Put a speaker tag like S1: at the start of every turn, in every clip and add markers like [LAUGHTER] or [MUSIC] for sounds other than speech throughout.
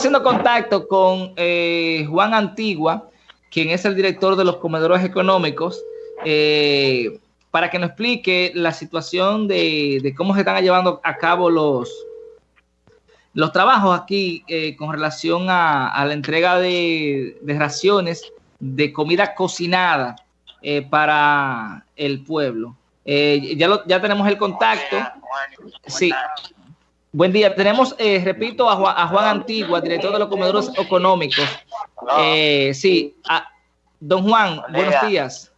S1: haciendo contacto con eh, Juan Antigua, quien es el director de los comedores económicos, eh, para que nos explique la situación de, cómo se están llevando a cabo los, los trabajos aquí eh, con relación a, la entrega de, raciones de comida cocinada para el pueblo. ya, ya tenemos el contacto. Sí, Buen día. Tenemos, eh, repito, a Juan, Antigua, director de los comedores económicos. Eh, sí, don Juan, buenos días.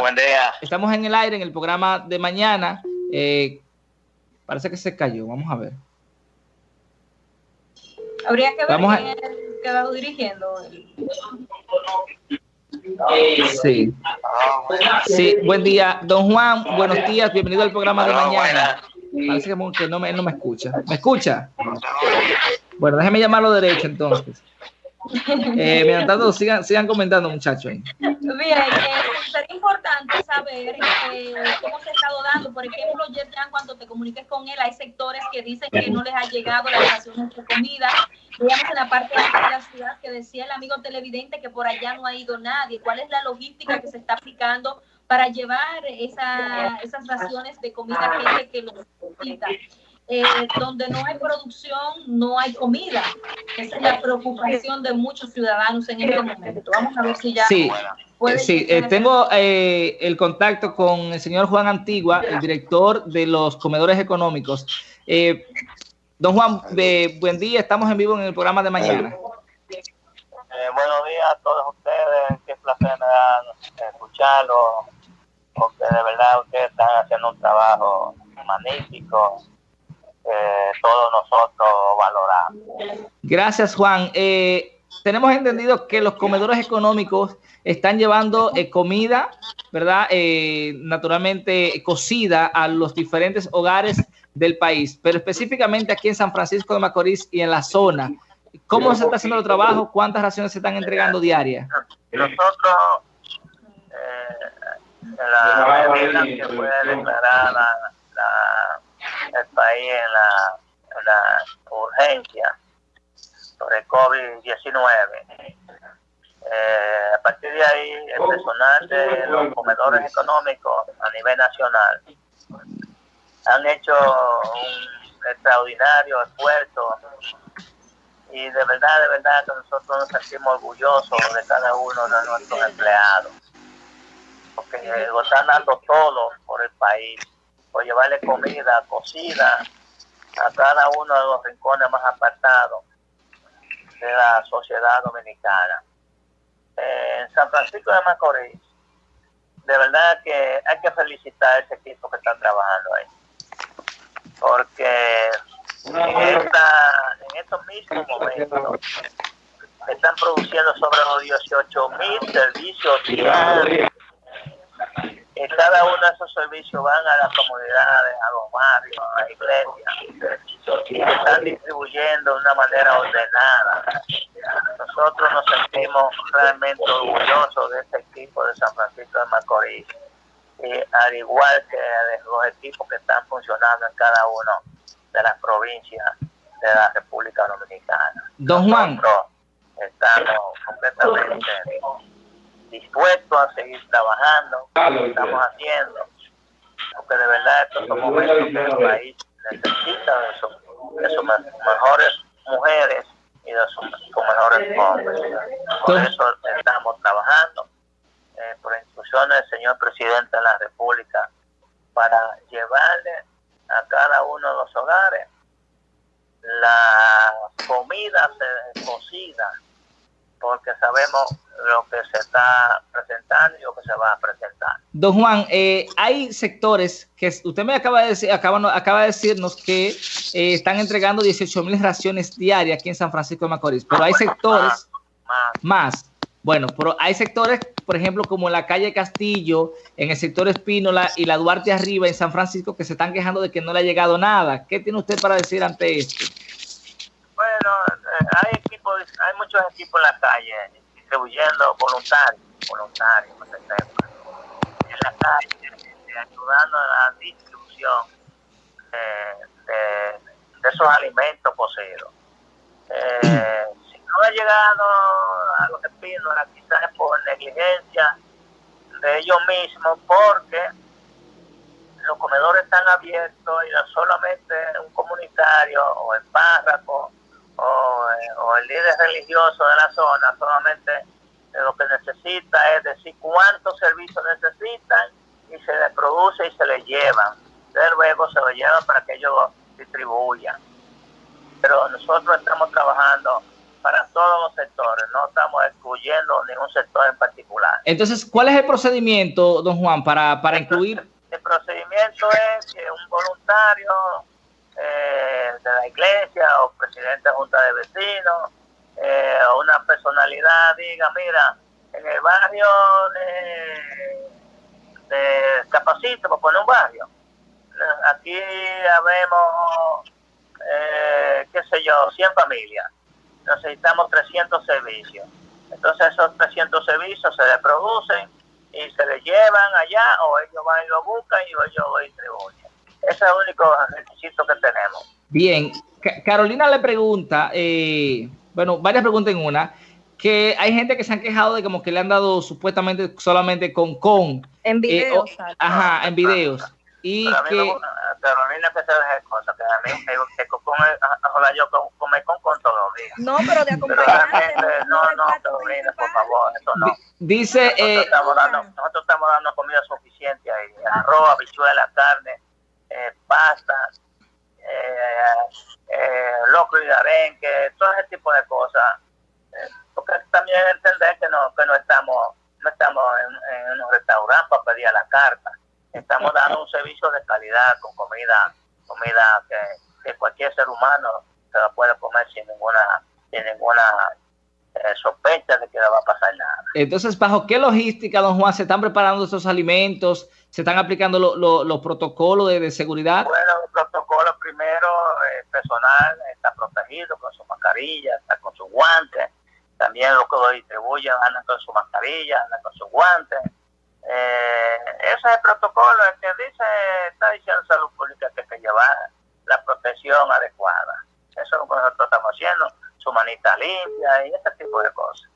S2: buen día.
S1: Estamos en el aire en el programa de mañana. Eh, parece que se cayó. Vamos a ver.
S3: Habría que ver Vamos quién a... quedado dirigiendo.
S1: Sí. Sí, buen día. Don Juan, buenos días. Bienvenido al programa de mañana. Parece que, no me, no me escucha. ¿Me escucha? Bueno, déjeme llamarlo derecho entonces. Eh, mientras tanto, sigan, sigan comentando, muchachos.
S3: Bien, eh, sería importante saber eh, cómo se ha estado dando. Por ejemplo, ya cuando te comuniques con él, hay sectores que dicen que no les ha llegado la ración de comida. Veamos en la parte de la ciudad que decía el amigo televidente que por allá no ha ido nadie. ¿Cuál es la logística que se está aplicando para llevar esa, esas raciones de comida a gente que lo necesita. Eh, donde no hay producción, no hay comida. Esa es la preocupación de muchos ciudadanos en este momento. Vamos a ver si ya...
S1: Sí, sí eh, tengo eh, el contacto con el señor Juan Antigua, el director de los comedores económicos. don Juan, buen día, estamos en vivo en el programa de mañana.
S2: buenos días a todos ustedes, qué placer me da escucharlo porque de verdad ustedes están haciendo un trabajo magnífico. Eh, todos nosotros valoramos.
S1: Gracias, Juan. Eh, tenemos entendido que los comedores económicos están llevando eh, comida, ¿verdad? naturalmente cocida a los diferentes hogares del país, pero específicamente aquí en San Francisco de Macorís y en la zona. ¿Cómo se está haciendo el trabajo? ¿Cuántas raciones se están entregando diarias?
S2: Nosotros la medida que fue declarada el país en la, urgencia sobre COVID-19. Eh, a partir de ahí, el personal de los comedores económicos a nivel nacional han hecho un extraordinario esfuerzo y de verdad, de verdad que nosotros nos sentimos orgullosos de cada uno de nuestros empleados porque lo están dando todo por el país, por llevarle comida cocida a cada uno de los rincones más apartados de la sociedad dominicana. en San Francisco de Macorís, de verdad que hay que felicitar a ese equipo que está trabajando ahí, porque en, estos mismos momentos están produciendo sobre los 18 mil servicios diarios cada uno de esos servicios van a las comunidades, a los barrios, a las iglesias, y se están distribuyendo de una manera ordenada. Nosotros nos sentimos realmente orgullosos de este equipo de San Francisco de Macorís, y al igual que de los equipos que están funcionando en cada uno de las provincias de la República Dominicana.
S1: Don Juan.
S2: estamos completamente dispuestos a seguir trabajando, lo estamos haciendo, porque de verdad estos son momentos que el país necesita de sus, mejores mujeres y de sus, mejores hombres. Por eso estamos trabajando eh, por instrucciones del señor presidente de la República para llevarle a cada uno de los hogares la comida cocida, porque sabemos lo que se está presentando y lo que se va a presentar.
S1: Don Juan, eh, hay sectores que usted me acaba de decir, acaba, acaba de decirnos que eh, están entregando 18 mil raciones diarias aquí en San Francisco de Macorís, pero hay sectores más, Bueno, pero hay sectores, por ejemplo, como en la calle Castillo, en el sector Espínola y la Duarte Arriba en San Francisco, que se están quejando de que no le ha llegado nada. ¿Qué tiene usted para decir ante esto?
S2: Bueno, eh, hay equipos, hay muchos equipos en la calle distribuyendo voluntarios, voluntarios, en la calle, ayudando a la distribución de, de esos alimentos cocidos. Eh, [CLEARS THROAT] si no ha llegado a los espinos, quizás es por negligencia de ellos mismos, porque los comedores están abiertos y no solamente un comunitario o el párroco o, el líder religioso de la zona, solamente lo que necesita es decir cuántos servicios necesitan y se les produce y se les llevan. Luego se lo llevan para que ellos distribuyan. Pero nosotros estamos trabajando para todos los sectores, no estamos excluyendo ningún sector en particular.
S1: Entonces, ¿cuál es el procedimiento, don Juan, para, para incluir?
S2: El procedimiento es que un voluntario eh, de la iglesia o presidente de junta de vecinos eh, o una personalidad diga, mira, en el barrio de, de Capacito, por poner un barrio, aquí habemos, eh, qué sé yo, 100 familias. Necesitamos 300 servicios. Entonces esos 300 servicios se les producen y se les llevan allá o ellos van y lo buscan y ellos lo distribuyen. Ese es el único requisito que tenemos.
S1: Bien, Carolina le pregunta, eh, bueno, varias preguntas en una, que hay gente que se han quejado de como que le han dado supuestamente solamente con con.
S3: En eh, videos.
S1: ajá, en videos. Y
S2: pero que... No, Carolina que se deje cosas, que a mí me que con, ojalá yo come con con todos los días.
S3: No, pero de acompañante.
S2: no, no, Carolina, por favor, eso no.
S1: Dice,
S2: nosotros,
S1: eh,
S2: estamos dando, nosotros estamos dando comida suficiente ahí, arroz, habichuela, carne, eh, pasta, eh, eh, locro y arenque, todo ese tipo de cosas. Eh, porque también entender que no, que no estamos, no estamos en, en un restaurante para pedir a la carta estamos dando un servicio de calidad con comida, comida que, que cualquier ser humano se la puede comer sin ninguna, sin ninguna eh, sospecha de que no va a pasar nada.
S1: Entonces, ¿bajo qué logística, don Juan, se están preparando estos alimentos? ¿Se están aplicando los lo, lo protocolos de, de, seguridad?
S2: Bueno, el protocolo primero, el personal está protegido con su mascarilla, está con sus guantes. También los que lo distribuyen andan con su mascarilla, andan con sus guantes eh, ese es el protocolo, el que dice, está diciendo Salud Pública que hay que llevar la protección adecuada. Eso es lo que nosotros estamos haciendo, su manita limpia y ese tipo de cosas.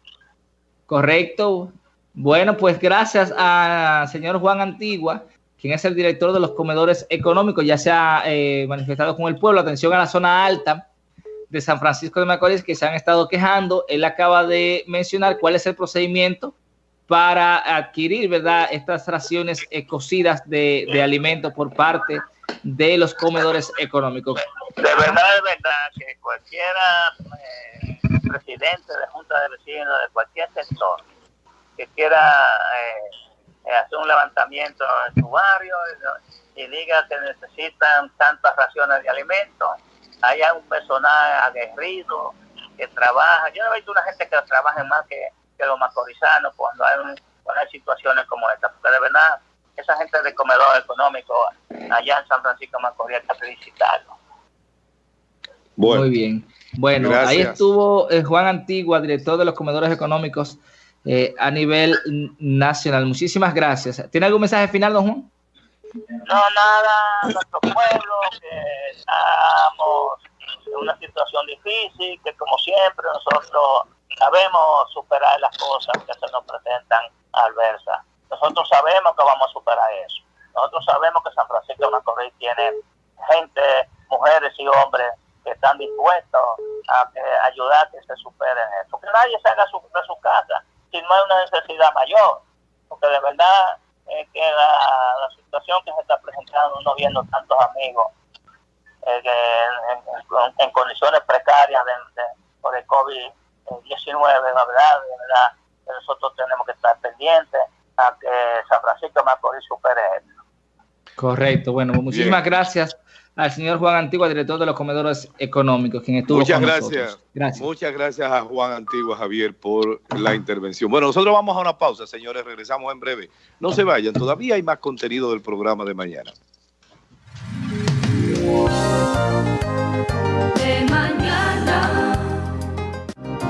S1: Correcto. Bueno, pues gracias al señor Juan Antigua, quien es el director de los comedores económicos, ya se ha eh, manifestado con el pueblo. Atención a la zona alta de San Francisco de Macorís, que se han estado quejando. Él acaba de mencionar cuál es el procedimiento para adquirir, ¿verdad?, estas raciones eh, cocidas de, de alimentos por parte de los comedores económicos.
S2: De verdad, de verdad, que cualquiera eh, presidente de Junta de Vecinos de cualquier sector que quiera eh, hacer un levantamiento en su barrio y, y, diga que necesitan tantas raciones de alimentos, haya un personal aguerrido que trabaja. Yo no he visto una gente que trabaje más que que los macorizanos cuando hay, un, cuando hay situaciones como esta, porque de verdad esa gente de comedor económico allá en San Francisco Macorís hay que felicitarlo.
S1: Bueno, Muy bien. Bueno, gracias. ahí estuvo eh, Juan Antigua, director de los comedores económicos eh, a nivel nacional. Muchísimas gracias. ¿Tiene algún mensaje final, don Juan?
S2: No, nada, nuestro pueblo, que estamos en una situación difícil, que como siempre nosotros sabemos superar las cosas que se nos presentan adversas. Nosotros sabemos que vamos a superar eso. Nosotros sabemos que San Francisco de Macorís tiene gente, mujeres y hombres que están dispuestos a que, ayudar a que se superen eso. Porque nadie se haga su, de su casa si no hay una necesidad mayor. Porque de verdad eh, que la, la, situación que se está presentando, no amigos eh, que en, en, en, condiciones precarias de, de, por el COVID 19, la verdad, de verdad, que nosotros tenemos que estar pendientes a que San Francisco de Macorís supere esto.
S1: Correcto, bueno, muchísimas Bien. gracias al señor Juan Antigua, director de los comedores económicos, quien estuvo
S4: Muchas
S1: con
S4: gracias. gracias. Muchas gracias a Juan Antigua, Javier, por la intervención. Bueno, nosotros vamos a una pausa, señores, regresamos en breve. No se vayan, todavía hay más contenido del programa. De mañana. Yeah.